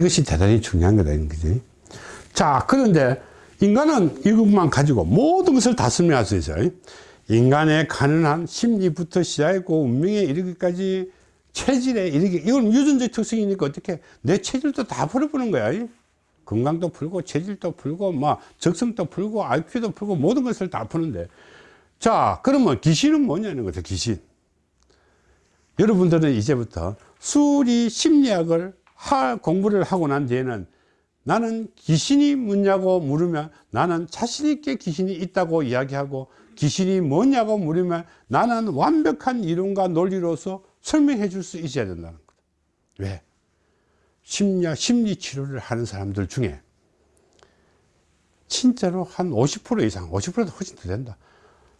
이것이 대단히 중요한 거다 그지? 자 그런데 인간은 이것만 가지고 모든 것을 다 설명할 수 있어요. 인간의 가능한 심리부터 시작했고 운명에 이르기까지 체질에 이르기. 이건 유전적 특성이니까 어떻게 내 체질도 다 풀어보는 거야 건강도 풀고 체질도 풀고 뭐 적성도 풀고 IQ도 풀고 모든 것을 다 푸는데. 자 그러면 귀신은 뭐냐는 거죠 귀신. 여러분들은 이제부터 수리 심리학을 할 공부를 하고 난 뒤에는 나는 귀신이 뭐냐고 물으면 나는 자신있게 귀신이 있다고 이야기하고 귀신이 뭐냐고 물으면 나는 완벽한 이론과 논리로서 설명해 줄 수 있어야 된다는 거다 왜? 심리학, 심리 치료를 하는 사람들 중에 진짜로 한 50% 이상, 50%도 훨씬 더 된다.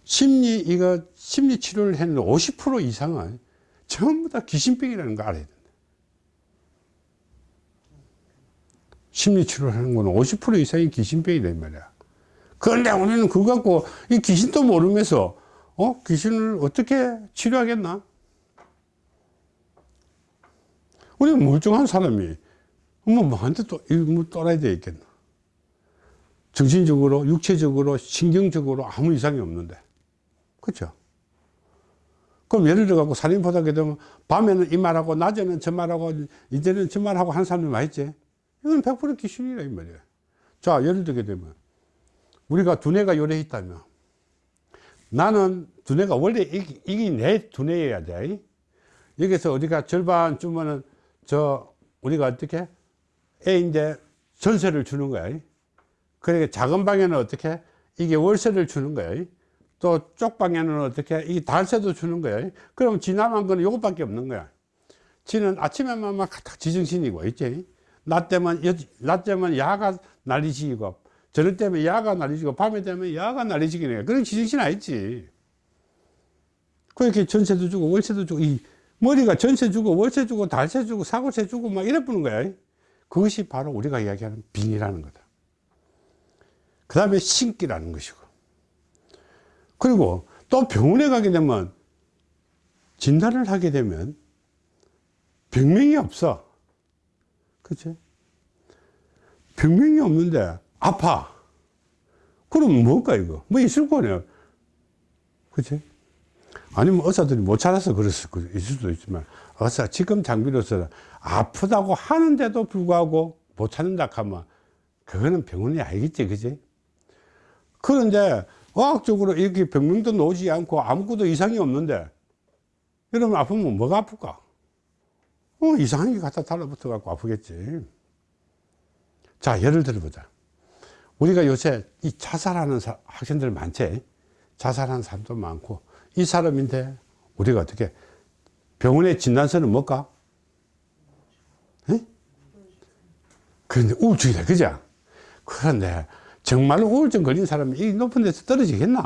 심리, 이거, 심리 치료를 했는데 50% 이상은 전부 다 귀신병이라는 거 알아야 된 심리 치료를 하는 거는 50% 이상이 귀신병이란 말이야. 그런데 우리는 그거 갖고 이 귀신도 모르면서 어? 귀신을 어떻게 치료하겠나? 우리 멀쩡한 사람이 뭐 뭐한테 또뭐 떠나야 되겠나? 정신적으로, 육체적으로, 신경적으로 아무 이상이 없는데. 그렇죠? 그럼 예를 들어 갖고 살인포하게 되면 밤에는 이 말하고 낮에는 저 말하고 이제는 저 말하고 한 사람이 많있지 이건 100% 귀신이라 이 말이에요. 자, 예를 들게 되면 우리가 두뇌가 요래 있다면 나는 두뇌가 원래 이게, 이게 내 두뇌여야 돼. 여기서 우리가 절반 주면은 저 우리가 어떻게 애 이제 전세를 주는 거야. 그러니까 작은 방에는 어떻게 이게 월세를 주는 거야. 또 쪽 방에는 어떻게 이 달세도 주는 거야. 그럼 지나만 거는 요것밖에 없는 거야. 지는 아침에만 막 지정신이고 있지. 낮 때면 낮 때면 야가 난리지고 저녁 때면 야가 난리지고 밤에 되면 야가 난리지기네. 그런 지정신 아니지. 그렇게 전세도 주고 월세도 주고 이 머리가 전세 주고 월세 주고 달세 주고 사고세 주고 막 이래 보는 거야 그것이 바로 우리가 이야기하는 빙이라는 거다 그 다음에 신기라는 것이고 그리고 또 병원에 가게 되면 진단을 하게 되면 병명이 없어 그치? 병명이 없는데 아파. 그럼 뭘까 이거? 뭐 있을 거네요 그치? 아니면 의사들이 못 찾아서 그랬을 수도 있지만 의사 지금 장비로서 아프다고 하는데도 불구하고 못 찾는다 하면 그거는 병원이 아니겠지 그지 그런데 과학적으로 이렇게 병명도 나오지 않고 아무것도 이상이 없는데 이러면 아프면 뭐가 아플까 어, 이상한 게 갖다 달라붙어 갖고 아프겠지 자 예를 들어보자 우리가 요새 이 자살하는 사, 학생들 많지 자살하는 사람도 많고 이 사람인데 우리가 어떻게 병원의 진단서는 뭘까? 에? 그런데 우울증이다 그죠? 그런데 정말로 우울증 걸린 사람이 이 높은 데서 떨어지겠나?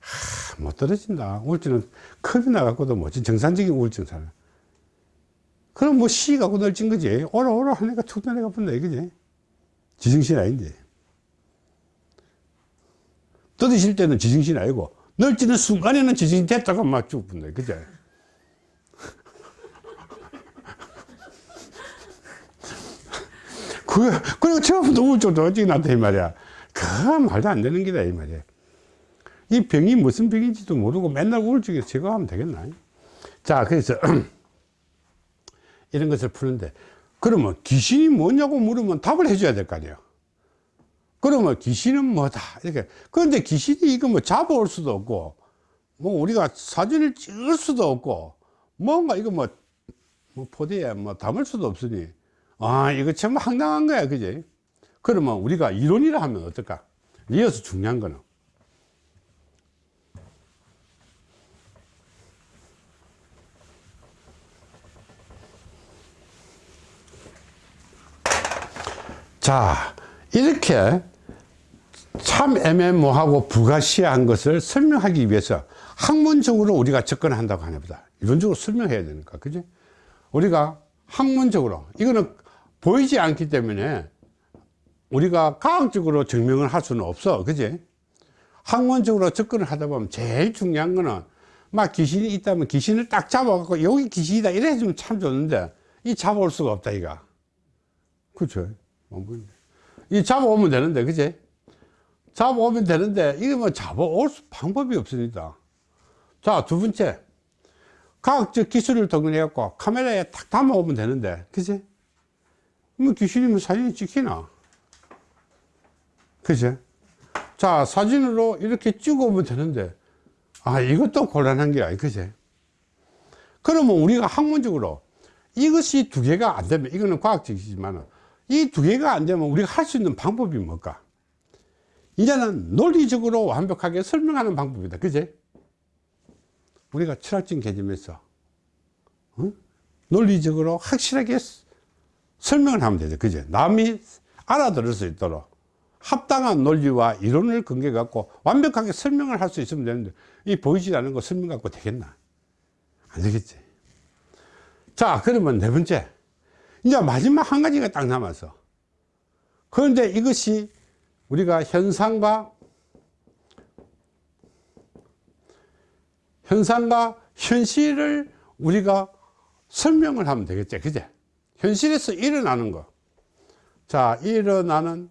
하, 못 떨어진다 우울증은 컵이 나갖고도 뭐지 정상적인 우울증 사람 그럼 뭐시 갖고 널진 거지 오라 오라 하니까 툭 내려가 본다 이거지 지정신 아닌데 떨어질 때는 지정신 아니고 널지는 순간에는 지진이 됐다가 막 죽는다. 그죠? 그, 그리고 처음부터 우울증도 어찌 나한테 이 말이야. 그 말도 안 되는 기다, 이 말이야. 이 병이 무슨 병인지도 모르고 맨날 우울증에서 제거하면 되겠나? 자, 그래서 이런 것을 푸는데, 그러면 귀신이 뭐냐고 물으면 답을 해줘야 될 거 아니에요. 그러면 귀신은 뭐다? 이렇게. 그런데 귀신이 이거 뭐 잡아올 수도 없고 뭐 우리가 사진을 찍을 수도 없고 뭔가 이거 뭐, 뭐 포대에 뭐 담을 수도 없으니 아 이거 참 황당한 거야 그지? 그러면 우리가 이론이라 하면 어떨까? 이어서 중요한 거는 자 이렇게 참 애매모하고 불가시한 것을 설명하기 위해서 학문적으로 우리가 접근한다고 하나보다. 이론적으로 설명해야 되니까 그지? 우리가 학문적으로 이거는 보이지 않기 때문에 우리가 과학적으로 증명을 할 수는 없어 그지? 학문적으로 접근을 하다 보면 제일 중요한 거는 막 귀신이 있다면 귀신을 딱 잡아갖고 여기 귀신이다 이래 주면 참 좋은데 이 잡아올 수가 없다 이가. 그렇죠. 이 잡아오면 되는데, 그지? 잡아오면 되는데, 이게 뭐 잡아올 수- 방법이 없습니다. 자, 두 번째. 과학적 기술을 동원해 갖고 카메라에 탁 담아오면 되는데, 그지? 뭐 귀신이면 사진이 찍히나? 그지? 자, 사진으로 이렇게 찍어오면 되는데, 아, 이것도 곤란한 게 아니, 그지? 그러면 우리가 학문적으로 이것이 두 개가 안 되면, 이거는 과학적이지만, 이 두 개가 안 되면 우리가 할 수 있는 방법이 뭘까? 이제는 논리적으로 완벽하게 설명하는 방법이다. 그지? 우리가 철학적인 개념에서, 어? 논리적으로 확실하게 스- 설명을 하면 되죠. 그죠? 남이 알아들을 수 있도록 합당한 논리와 이론을 근거해 갖고 완벽하게 설명을 할 수 있으면 되는데, 이 보이지 않는 거 설명 갖고 되겠나? 안 되겠지. 자, 그러면 네 번째. 이제 마지막 한 가지가 딱 남았어. 그런데 이것이 우리가 현상과 현상과 현실을 우리가 설명을 하면 되겠지. 그제? 현실에서 일어나는 거. 자, 일어나는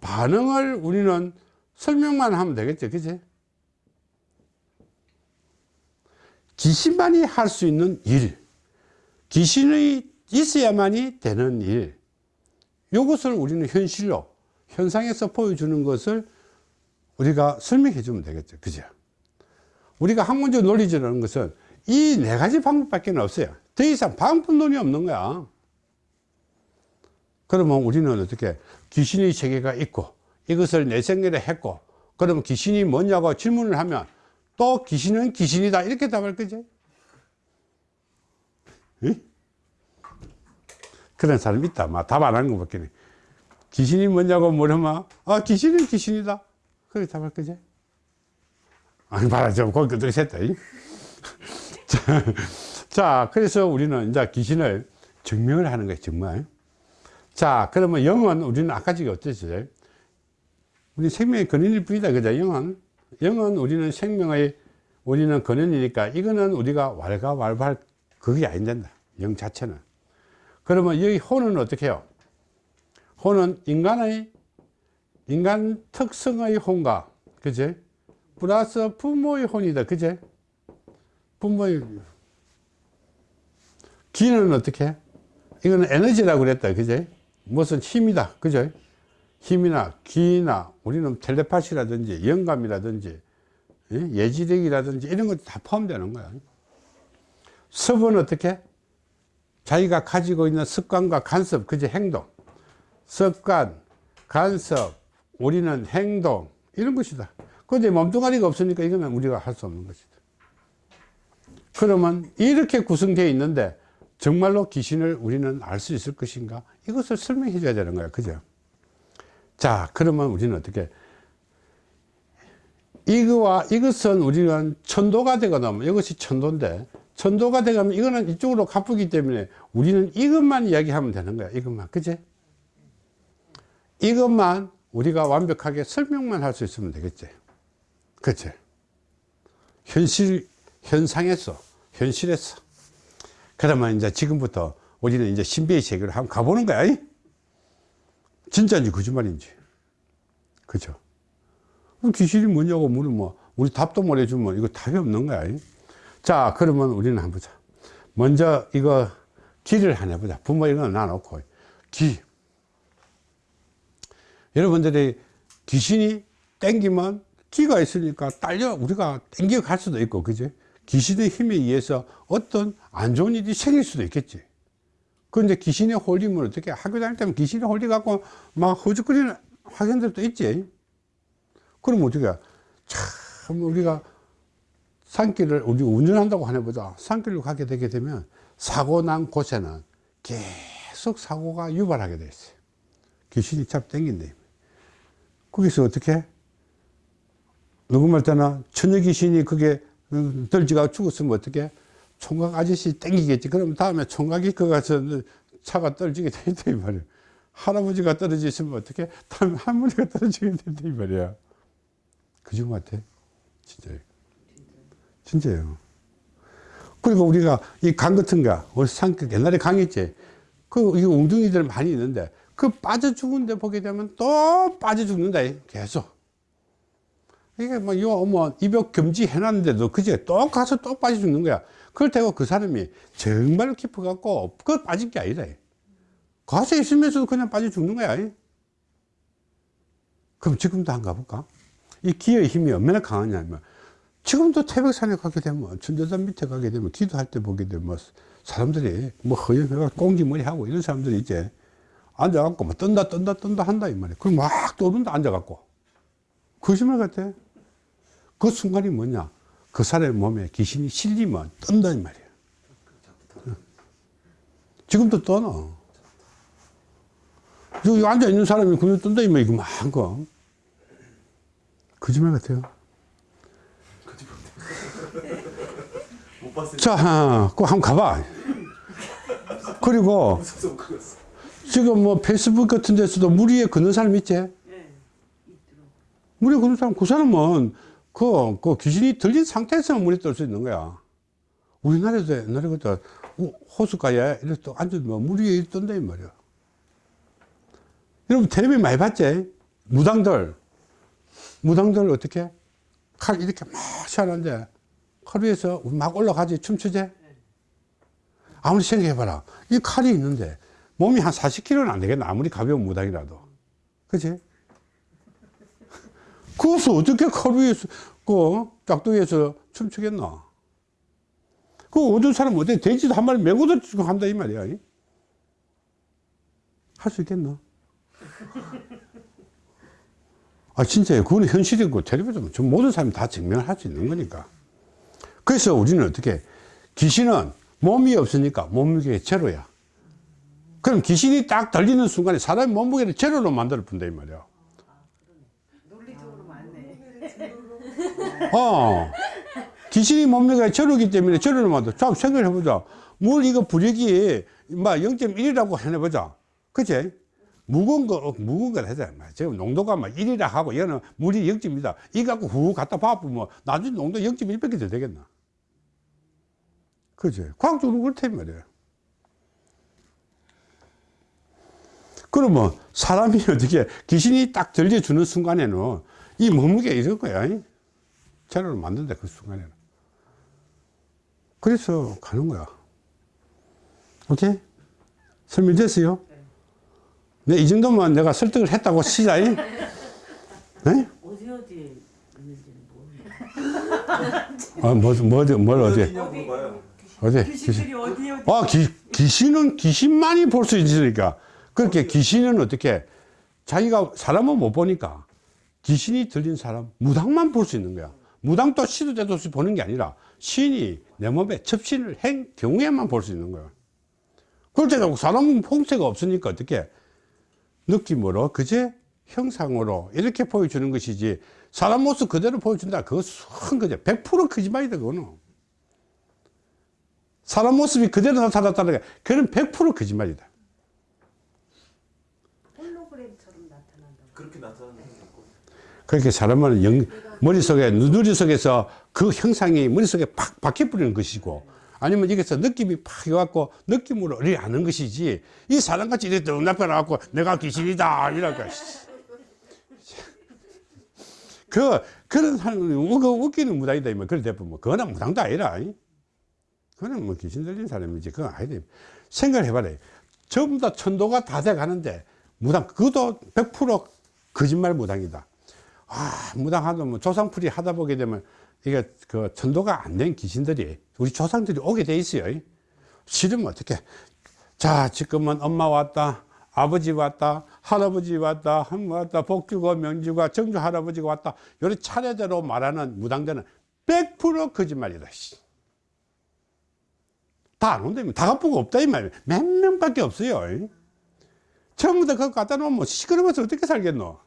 반응을 우리는 설명만 하면 되겠지. 그제? 귀신만이 할 수 있는 일. 귀신이 있어야만이 되는 일. 이것을 우리는 현실로, 현상에서 보여주는 것을 우리가 설명해 주면 되겠죠. 그죠? 우리가 학문적 논리적이라는 것은 이 네 가지 방법밖에 없어요. 더 이상 방법론이 없는 거야. 그러면 우리는 어떻게 귀신의 세계가 있고 이것을 내생계를 했고 그러면 귀신이 뭐냐고 질문을 하면 또 귀신은 귀신이다 이렇게 답할 거지. 응? 그런 사람 있다. 답안 하는 것밖에. 귀신이 뭐냐고 물으면 아 귀신은 귀신이다. 그렇게 답할 거지. 아니 봐라 좀 거기 어떻게 샜다. 이? 자, 자 그래서 우리는 이제 귀신을 증명을 하는 거예요. 정말. 자 그러면 영은 우리는 아까 저기 어땠어요? 우리 생명의 근원일 뿐이다. 그죠? 영은 영은 우리는 생명의 우리는 근원이니까 이거는 우리가 왈가왈부할 그게 아닌단다. 영 자체는. 그러면 여기 혼은 어떻게 해요? 혼은 인간의 인간 특성의 혼과 그제 플러스 부모의 혼이다. 그제 부모의 기는 어떻게 해? 이거는 에너지라고 그랬다. 그제 무슨 힘이다. 그죠? 힘이나 기나 우리는 텔레파시라든지 영감이라든지 예? 예지력이라든지 이런 것도 다 포함되는 거야. 습은 어떻게? 자기가 가지고 있는 습관과 간섭, 그제 행동. 습관, 간섭, 우리는 행동, 이런 것이다. 근데 몸뚱아리가 없으니까 이거는 우리가 할 수 없는 것이다. 그러면 이렇게 구성되어 있는데 정말로 귀신을 우리는 알 수 있을 것인가? 이것을 설명해 줘야 되는 거야. 그죠? 자, 그러면 우리는 어떻게 이거와 이것은 우리는 천도가 되거나 이것이 천도인데 천도가 되가면 이거는 이쪽으로 가쁘기 때문에 우리는 이것만 이야기하면 되는 거야. 이것만. 그지? 이것만 우리가 완벽하게 설명만 할 수 있으면 되겠지. 그치? 현실, 현상에서, 현실에서. 그러면 이제 지금부터 우리는 이제 신비의 세계로 한번 가보는 거야. 이? 진짜인지 거짓말인지. 그죠? 귀신이 뭐냐고 물으면 우리 답도 못 해주면 이거 답이 없는 거야. 이? 자, 그러면 우리는 한번 보자. 먼저 이거 기를 하나 해보자. 부모 이거 놔놓고. 기. 여러분들이 귀신이 땡기면 기가 있으니까 딸려 우리가 땡겨 갈 수도 있고, 그지? 귀신의 힘에 의해서 어떤 안 좋은 일이 생길 수도 있겠지. 그런데 귀신에 홀리면 어떻게 학교 다닐 때면 귀신에 홀려갖고 막 허죽거리는 학생들도 있지. 그럼 어떻게 참 우리가 산길을 우리 운전한다고 하나 보자. 산길로 가게 되게 되면 사고 난 곳에는 계속 사고가 유발하게 돼 있어요. 귀신이 잡 땡긴다. 거기서 어떻게? 누구 말 때나 처녀 귀신이 그게 들지가 죽었으면 어떻게? 총각 아저씨 땡기겠지. 그럼 다음에 총각이 그 가서 차가 떨어지게 된다 이 말이야. 할아버지가 떨어져 있으면 어떻게? 다음에 할머니가 떨어지게 된다 이 말이야. 그중 같아. 진짜요. 진짜요. 그리고 우리가 이 강 같은 거, 우리 산, 옛날에 강이 있지. 그, 이거 웅둥이들 많이 있는데, 그 빠져 죽은 데 보게 되면 또 빠져 죽는다, 계속. 이게 뭐, 요, 뭐, 입욕 금지 해놨는데도 그제 또 가서 또 빠져 죽는 거야. 그렇다고 그 사람이 정말 깊어갖고, 그 빠진 게 아니다. 가서 있으면서도 그냥 빠져 죽는 거야. 그럼 지금도 안 가볼까? 이 기의 힘이 얼마나 강하냐면, 지금도 태백산에 가게 되면, 천재산 밑에 가게 되면, 기도할 때 보게 되면, 사람들이 뭐 허영해가 꽁지머리 하고 이런 사람들이 이제 앉아갖고 뭐 뜬다, 뜬다, 뜬다 한다, 이 말이야. 그럼 막 떠든다, 앉아갖고. 거짓말 같아. 그 순간이 뭐냐? 그 사람의 몸에 귀신이 실리면 뜬다, 이 말이야. 지금도 떠나. 여기 앉아있는 사람이 그냥 뜬다, 이 말이야. 막 거. 거짓말 같아요. 자, 그 한번 가봐. 그리고. 지금 뭐 페이스북 같은 데서도 물 위에 걷는 사람 있지? 위에 걷는 사람, 그 사람은 그, 그 귀신이 들린 상태에서 물에 뜰수 있는 거야. 우리나라에도 옛날에 그때 호숫가에 이렇게 또 앉으면 물 위에 뜬다, 이 말이야. 여러분, 텔레비 많이 봤지? 무당들. 무당들 어떻게? 칼 이렇게 막 시원한데, 칼 위에서 막 올라가지, 춤추지? 아무리 생각해봐라. 이 칼이 있는데, 몸이 한 40kg는 안 되겠나? 아무리 가벼운 무당이라도. 그치? 그것을 어떻게 칼 위에서, 그, 짝두기에서 춤추겠나? 그 어떤 사람은 어때? 돼지도 한 마리 메고도 지금 한다, 이 말이야. 할 수 있겠나? 아, 진짜요. 그거는 현실이고, 텔레비전, 전 모든 사람이 다 증명을 할 수 있는 거니까. 그래서 우리는 어떻게, 귀신은 몸이 없으니까 몸무게의 제로야. 그럼 귀신이 딱 들리는 순간에 사람의 몸무게를 제로로 만들어 본다, 이 말이야. 논리적으로 맞네. 어. 귀신이 몸무게가 제로기 때문에 제로로 만들어. 자, 생각을 해보자. 물 이거 부력이, 막 0.1이라고 해내보자. 그치? 무거운 거, 어, 무거운 걸 하자. 지금 농도가 막 1이라 하고, 얘는 물이 0.2다. 이거 갖고 후 갖다 봐보면, 나중에 농도 0.1밖에 더 되겠나? 그지? 과학적으로 그렇단 말이에요. 그러면 사람이 어떻게 귀신이 딱 들려주는 순간에는 이 몸무게 이럴 거야. 제로를 만든다, 그 순간에는. 그래서 가는 거야. 오케이? 설명됐어요? 네, 이 정도면 내가 설득을 했다고 치자. 네? 어디 어디에 있는지는. 어, 뭐, 뭐, 어디, 뭘 어디? 어디? 귀신들이 어디 어디. 아, 기, 귀신은 귀신만이 볼 수 있으니까. 그렇게 귀신은 어떻게, 자기가 사람은 못 보니까 귀신이 들린 사람, 무당만 볼 수 있는 거야. 무당도 시도 때도 없이 보는 게 아니라 신이 내 몸에 접신을 한 경우에만 볼 수 있는 거야. 그럴 때도 사람은 홍세가 없으니까 어떻게 느낌으로, 그제 형상으로 이렇게 보여주는 것이지 사람 모습 그대로 보여준다. 그거 수한 거죠. 100% 거짓말이다, 그거는. 사람 모습이 그대로 나타났다는 게 그건 100% 거짓말이다. 홀로그램처럼 나타난다고. 그렇게 나타나는. 그렇게 사람은 영, 머릿속에, 누누리 속에서 그 형상이 머릿속에 팍 박혀버리는 것이고, 아니면 여기서 느낌이 팍 해갖고, 느낌으로 이렇게 하는 것이지, 이 사람같이 이렇게 딱 나타나갖고, 내가 귀신이다, 이랄까. 그, 그런 사람은 웃- 웃기는 무당이다, 이면 그래 대부분. 그거는 무당도 아니라. 이. 그거는 뭐 귀신 들린 사람이지. 그건 아니다. 생각을 해봐라. 전부 다 천도가 다 돼 가는데, 무당, 그것도 100% 거짓말 무당이다. 아, 무당하다, 뭐 조상풀이 하다 보게 되면, 이게 그 천도가 안 된 귀신들이, 우리 조상들이 오게 돼 있어요. 싫으면 어떻게. 자, 지금은 엄마 왔다. 아버지 왔다, 할아버지 왔다, 할머니 왔다, 복주가, 명주가, 정주 할아버지가 왔다. 요런 차례대로 말하는 무당들은 100% 거짓말이다. 씨. 다안 온다면 다 갚고 없다 이 말이야. 몇 명밖에 없어요. 다 그거 갖다 놓으면 시끄러워서 어떻게 살겠노?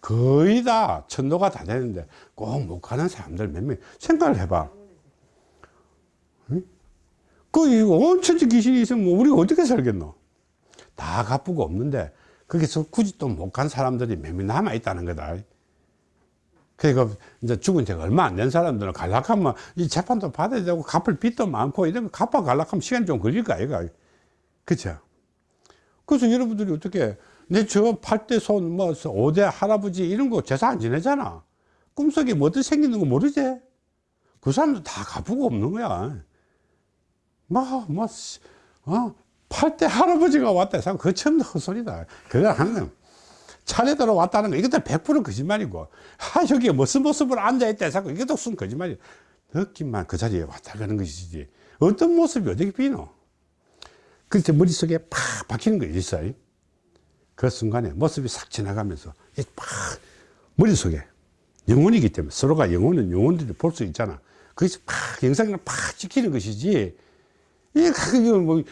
거의 다 천도가 다 되는데 꼭 못 가는 사람들 몇 명 생각을 해봐. 그 온천지 귀신이 있으면 뭐 우리가 어떻게 살겠노? 다 갚고 없는데 거기서 굳이 또 못 간 사람들이 몇 명 남아 있다는 거다. 그러니까 이제 죽은 지가 얼마 안 된 사람들은 갈락하면 이 재판도 받아야 되고 갚을 빚도 많고 이런 거 갚아 갈락하면 시간이 좀 걸릴 거 아이가. 그쵸? 그래서 여러분들이 어떻게 내저 8대 손, 뭐 5대 할아버지 이런 거 제사 안 지내잖아. 꿈속에 뭐 어떻게 생기는 거 모르지? 그 사람들 다 갚고 없는 거야. 뭐, 뭐, 씨, 어? 8대 할아버지가 왔다 해서 그거 처음 헛소리다. 그거 하는 건 차례대로 왔다는 거 이것도 100% 거짓말이고 아 여기에 무슨 모습으로 앉아있다 해서 이것도 순 거짓말이야 느낌만 그 자리에 왔다 가는 것이지 어떤 모습이 어떻게 비노 그때 머릿속에 팍 박히는 거 있어요 그 순간에 모습이 싹 지나가면서 이팍 머릿속에 영혼이기 때문에 서로가 영혼은 영혼들이 볼 수 있잖아 그것이 팍 영상을 팍 찍히는 것이지 이게 뭐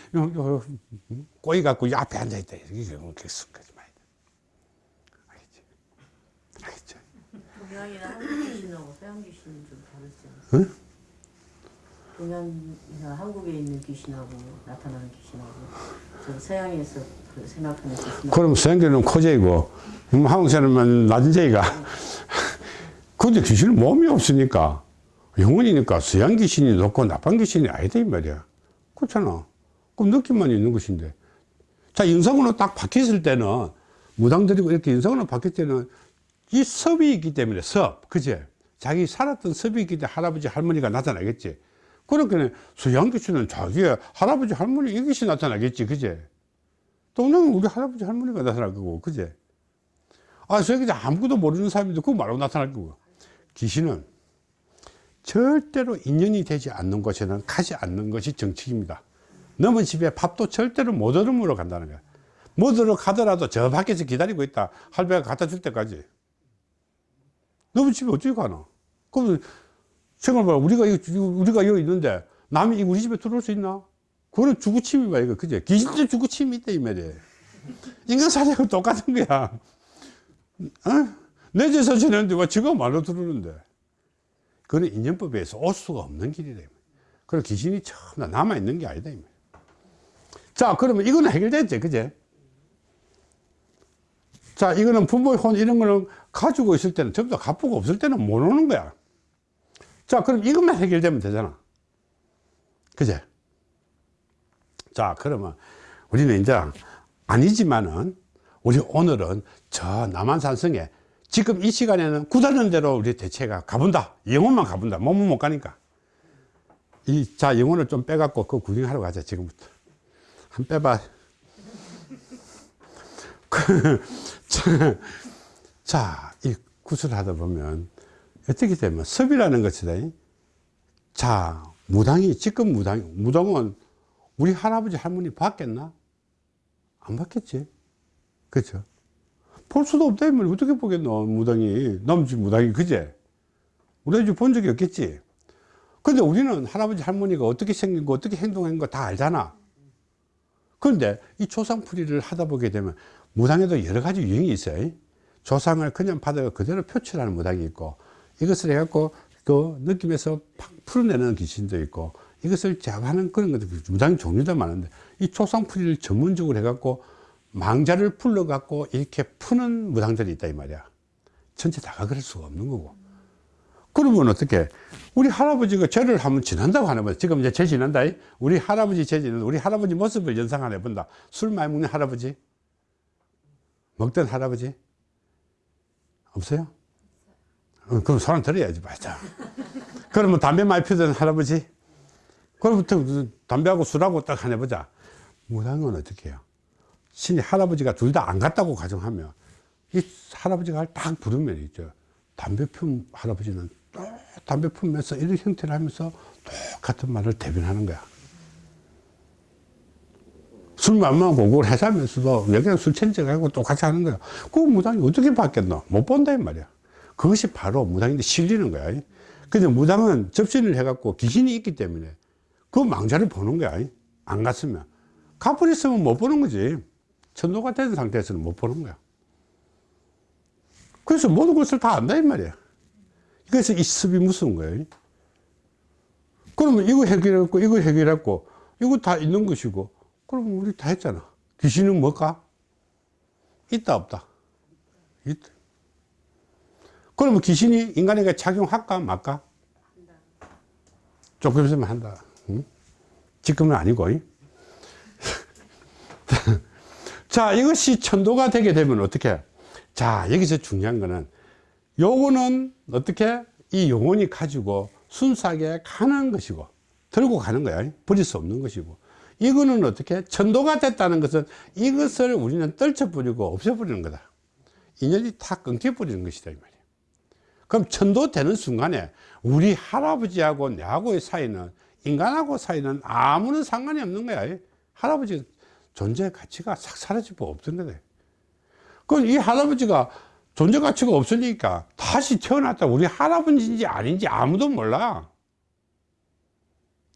꼬이 갖고 이 앞에 앉아 있다 이게 그렇게 순 거짓말이다 알겠지? 알겠죠? 동양이나 한국 귀신하고 서양 귀신은 좀 다르지 않아요? 동양이나 한국에 있는 귀신하고 나타나는 귀신하고 저 서양에서 그 생각하는 귀신하고 그럼 서양계는 코제이고 음, 한국 사람은 낮은 제이가. 근데 귀신은 몸이 없으니까. 영혼이니까 서양 귀신이 높고 나쁜 귀신이 아니다 이 말이야. 그렇잖아. 그럼 느낌만 있는 것인데. 자 영상으로 딱 바뀌었을 때는 무당들이고 이렇게 영상으로 바뀔 때는 이 섭이 있기 때문에 섭 그제? 자기 살았던 섭이 있기 때문에 할아버지 할머니가 나타나겠지 서양 귀신은 자기의 할아버지 할머니 이것이 나타나겠지 그제? 또는 우리 할아버지 할머니가 나타날 거고 그제? 아 저기 아무것도 모르는 사람인데 그거 말하고 나타날 거고. 귀신은 절대로 인연이 되지 않는 곳에는 가지 않는 것이 정칙입니다. 넘은 집에 밥도 절대로 못 얻음으로 간다는 거야. 못 얻으러 가더라도 저 밖에서 기다리고 있다. 할배가 갖다 줄 때까지. 넘은 집에 어떻게 가나 그럼 생각해봐. 우리가 여기, 우리가 여기 있는데 남이 우리 집에 들어올 수 있나? 그거는 주구침이야 이거. 그제 귀신도 주구침이 있다 이 말이야. 인간 사냥은 똑같은 거야. 어? 내 집에서 지내는데 왜 지가 말로 들어오는데? 그거는 인연법에 서올 수가 없는 길이다 그래 귀신이 처음 남아있는 게 아니다. 자 그러면 이거는 해결됐지 그제 자 이거는 부모의 혼 이런 거는 가지고 있을 때는 전부 다 갚고 없을 때는 못 오는 거야 자 그럼 이것만 해결되면 되잖아. 그제? 자 그러면 우리는 이제 아니지만은 우리 오늘은 저 남한산성에 지금 이 시간에는 구다는 대로 우리 대체가 가본다. 영혼만 가본다. 몸은 못 가니까. 이 자 영혼을 좀 빼갖고 그 구경하러 가자 지금부터. 한 빼봐. 그, 자이 구슬 하다 보면 어떻게 되면 섭이라는 것이다. 자 무당이 지금 무당 무당은 우리 할아버지 할머니 봤겠나? 안 봤겠지. 그렇죠? 볼 수도 없다 면 어떻게 보겠노 무당이? 남지 무당이 그제? 우리가 이제 본 적이 없겠지. 근데 우리는 할아버지 할머니가 어떻게 생긴 거 어떻게 행동한 거 다 알잖아. 그런데 이 조상풀이를 하다 보게 되면 무당에도 여러 가지 유형이 있어요. 조상을 그냥 받아 그대로 표출하는 무당이 있고 이것을 해갖고 그 느낌에서 팍 풀어내는 귀신도 있고 이것을 제압하는 그런 것도 무당 종류도 많은데 이 조상풀이를 전문적으로 해갖고 망자를 풀러갖고 이렇게 푸는 무당들이 있다 이 말이야. 전체 다가 그럴 수가 없는 거고. 그러면 어떻게? 우리 할아버지가 죄를 한번 지난다고 하는 거야 지금 이제 죄 지난다. 우리 할아버지 죄 지는 우리 할아버지 모습을 연상 안 해본다. 술 많이 먹는 할아버지? 먹던 할아버지? 없어요? 어, 그럼 소란 들어야지 맞아. 그러면 담배 많이 피우던 할아버지? 그럼부터 담배하고 술하고 딱 하나 보자. 무당은 어떻게 해요? 신이 할아버지가 둘 다 안 갔다고 가정하면 이 할아버지가 딱 부르면 있죠. 담배 품 할아버지는 또 담배 품면서 이런 형태를 하면서 똑같은 말을 대변하는 거야. 술만 먹고 그걸 해사면서도 여기는 술 천적하고 똑같이 하는 거야. 그 무당이 어떻게 받겠노? 못 본다 이 말이야 그것이 바로 무당인데 실리는 거야. 근데 무당은 접신을 해갖고 귀신이 있기 때문에 그 망자를 보는 거야. 안 갔으면. 가버렸으면 못 보는 거지. 천도가 된 상태에서는 못 보는 거야. 그래서 모든 것을 다 안다 이 말이야. 그래서 이 습이 무서운 거예요 그러면 이거 해결했고 이거 해결했고 이거 다 있는 것이고 그럼 우리 다 했잖아. 귀신은 뭘까? 있다 없다? 있다 그러면 귀신이 인간에게 작용할까 말까? 조금 있으면 한다. 응? 지금은 아니고. 잉? 자, 이것이 천도가 되게 되면 어떻게? 자, 여기서 중요한 거는 요거는 어떻게? 이 영혼이 가지고 순수하게 가는 것이고 들고 가는 거야. 버릴 수 없는 것이고. 이거는 어떻게? 천도가 됐다는 것은 이것을 우리는 떨쳐버리고 없애버리는 거다. 인연이 다 끊겨버리는 것이다. 이 말이야. 그럼 천도 되는 순간에 우리 할아버지하고 내하고의 사이는 인간하고 사이는 아무런 상관이 없는 거야. 할아버지 존재 가치가 싹 사라지고 없던 거다. 그럼 이 할아버지가 존재 가치가 없으니까 다시 태어났다. 우리 할아버지인지 아닌지 아무도 몰라.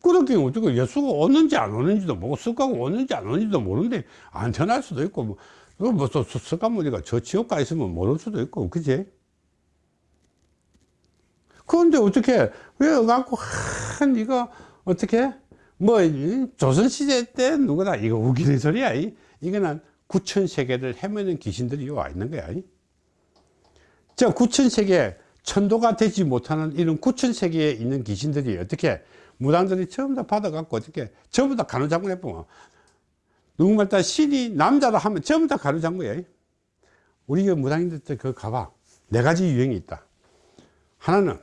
그렇게 어떻게 예수가 오는지 안 오는지도 모르고 습가가 오는지 안 오는지도 모르는데 안 태어날 수도 있고 뭐, 뭐 습가무리가 저 지옥 가 있으면 모를 수도 있고 그지? 그런데 어떻게 왜 갖고 한 이거 어떻게? 뭐이 조선시대 때 누구나 이거 우기는 소리야 이. 이거는 구천 세계를 헤매는 귀신들이 와 있는 거야 이. 저 구천 세계 천도가 되지 못하는 이런 구천 세계에 있는 귀신들이 어떻게? 무당들이 전부 다 받아갖고 어떻게? 전부 다 가누장군 해보면 누구말 따 신이 남자라 하면 전부 다 가누장군이야 우리 그 무당인들 때 그거 가봐. 네 가지 유형이 있다. 하나는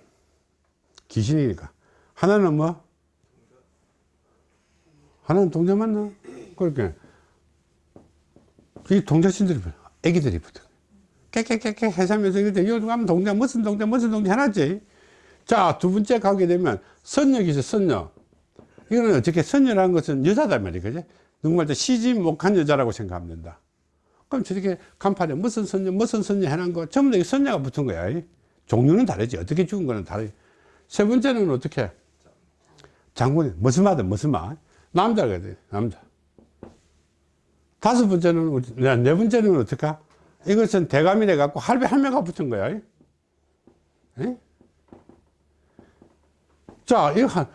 귀신이니까. 하나는 뭐? 하나는 동자 맞나? 그렇게. 이 동자신들이 애기들이 붙어. 깨깨깨깨 해사면서 이런데 요즘 가면 동자 무슨 동자 무슨 동자 해놨지? 자 두 번째 가게 되면 있어 선녀. 이거는 어떻게 선녀라는 것은 여자단 말이야 그지? 누구말 때 시집 못한 여자라고 생각하면 된다. 그럼 저렇게 간판에 무슨 선녀 무슨 선녀 해놓은 거 전부 다이 선녀가 붙은 거야. 이. 종류는 다르지. 어떻게 죽은 거는 다르지 세 번째는 어떻게? 장군이 무슨 말든 무슨 말 남자가 돼 남자. 다섯 번째는 네, 네 번째는 어떨까 이것은 대감이래 갖고 할배 할매가 붙은 거야. 이. 예? 자 이거 한,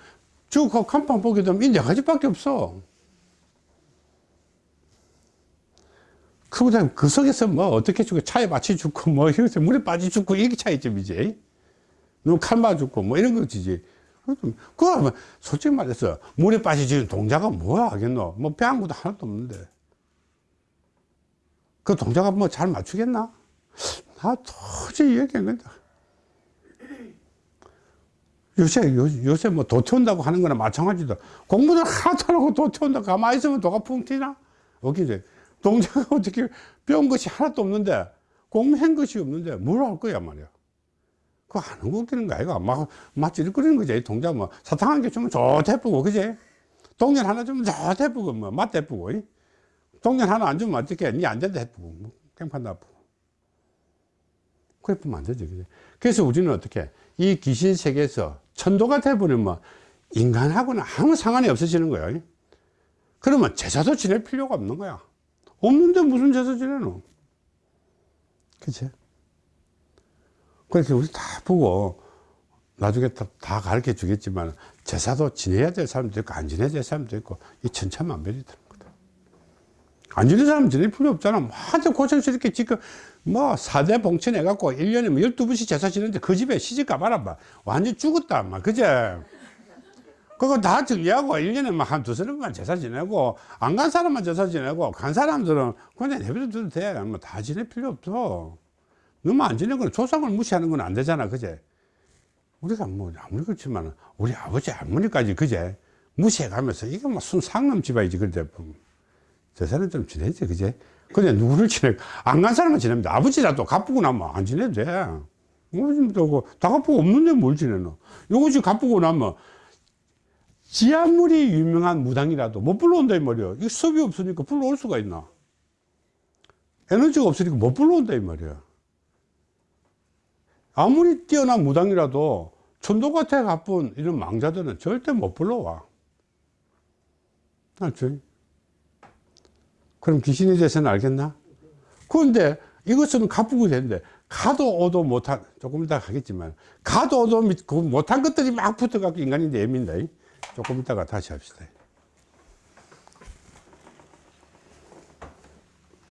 쭉 간판 보게 되면 이네 가지밖에 없어. 그보다 그 속에서 뭐 어떻게 죽고 차에 맞춰 죽고 뭐 이렇게 물에 빠져 죽고 이게 차이점이지 누구 칼 맞아 죽고 뭐 이런 거지 그거 뭐 솔직히 말해서 물에 빠져 죽는 동자가 뭐야 하겠노? 뭐 배양구도 하나도 없는데. 그 동자가 뭐 잘 맞추겠나? 나 도저히 안 된다. 요새 요, 요새 뭐 도 태운다고 하는 거나 마찬가지다. 공부를 하나도 안 하고 도 태운다. 가만히 있으면 도가 풍 튀나? 어기지 동자가 어떻게 배운 것이 하나도 없는데 공부한 것이 없는데 뭘 할 거야 말이야 그거 안 웃기는 거 아이가 막, 막 찌릿거리는 거지. 이 동자 뭐. 사탕 한 개 주면 좋대쁘고 그지? 동전 하나 주면 좋대쁘고 뭐. 맛대쁘고 이? 동전 하나 안 주면 어떻게 니안 된다 해쁘고 뭐. 깽판 나쁘고. 그래 보면 안 되지 그지? 그래서 우리는 어떻게 이 귀신 세계에서 천도가 돼버리면 인간하고는 아무 상관이 없어지는 이? 그러면 제사도 지낼 필요가 없는 거야. 없는데 무슨 제사 지내노? 그치 그래서 우리 다 보고 나중에 다, 다 가르쳐 주겠지만 제사도 지내야 될 사람도 있고 안 지내야 될 사람도 있고 이 천차만별이 되는 거다. 안 지내는 사람은 지낼 필요 없잖아. 뭐 하도 고생스럽게 지금 뭐 4대 봉천 해갖고 1년에 뭐 12번씩 제사 지내는데 그 집에 시집 가봐라 봐. 완전 죽었다 막 그제? 그거 다 정리하고 1년에 한 두세 번만 제사 지내고 안 간 사람만 제사 지내고 간 사람들은 그냥 내버려둬도 돼뭐 다 지낼 필요 없어 너무 안 지내는 건 조상을 무시하는 건 안 되잖아 그제? 우리가 뭐 아무리 그렇지만 우리 아버지 할머니까지 그제? 무시해 가면서 이게 뭐 순상남 집안이지 그런데 제사는 좀 지내지 그제? 근데 누구를 지내? 안간 지내면 돼 아버지라도 갚고 나면 안 지내도 돼. 뭐좀 다 갚고 없는데 뭘 지내노? 요것이 갚고 나면 지하물이 유명한 무당이라도 못 불러온다 이 말이야 이거 수업이 없으니까 불러올 수가 있나? 에너지가 없으니까 못 불러온다 이 말이야 아무리 뛰어난 무당이라도 천도같아 가쁜 이런 망자들은 절대 못 불러와 알지? 그럼 귀신에 대해서는 알겠나? 그런데 이것은 가쁘고 되는데 가도 오도 못한 조금 이따 가겠지만 가도 오도 그 못한 것들이 막 붙어갖고 인간인데 예민다 조금 이따가 다시 합시다